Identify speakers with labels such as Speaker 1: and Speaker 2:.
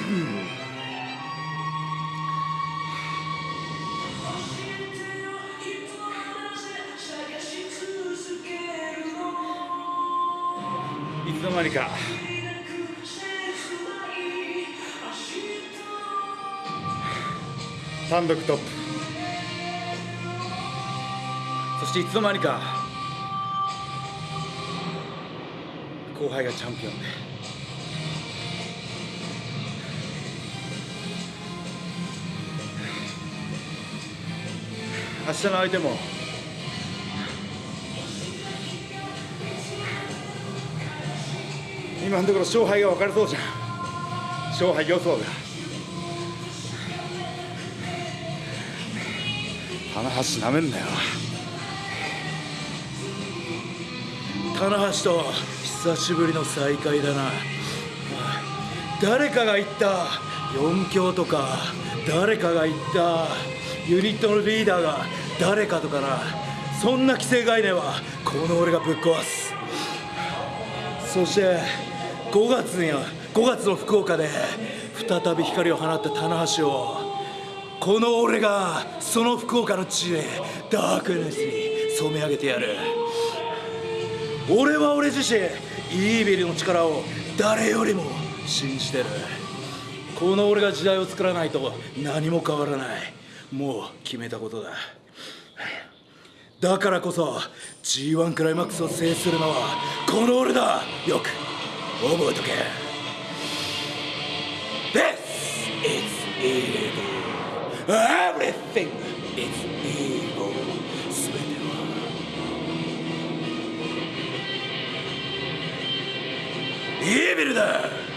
Speaker 1: いつの間にか。単独トップ。そしていつの間にか。後輩がチャンピオンで。明日の相手も。今のところ勝敗が分かりそうじゃん。勝敗予想が棚橋なめんなよ。棚橋と久しぶりの再会だな。誰かが言った。4強とか誰かが言った。ユニットのリーダーが誰かとかな。そんな既成概念はこの俺がぶっ壊す。そして5月には5月の福岡で再び光を放った棚橋をこの俺がその福岡の地でダークネスに染め上げてやる。俺は俺自身イービルの力を誰よりも信じてる。この俺が時代を作らないと何も変わらない。もう決めたことだ。だからこそ G1 クライマックスを制するのはこの俺だ。よく覚えとけ。This is evil. Everything is evil. 全てはイービルだ。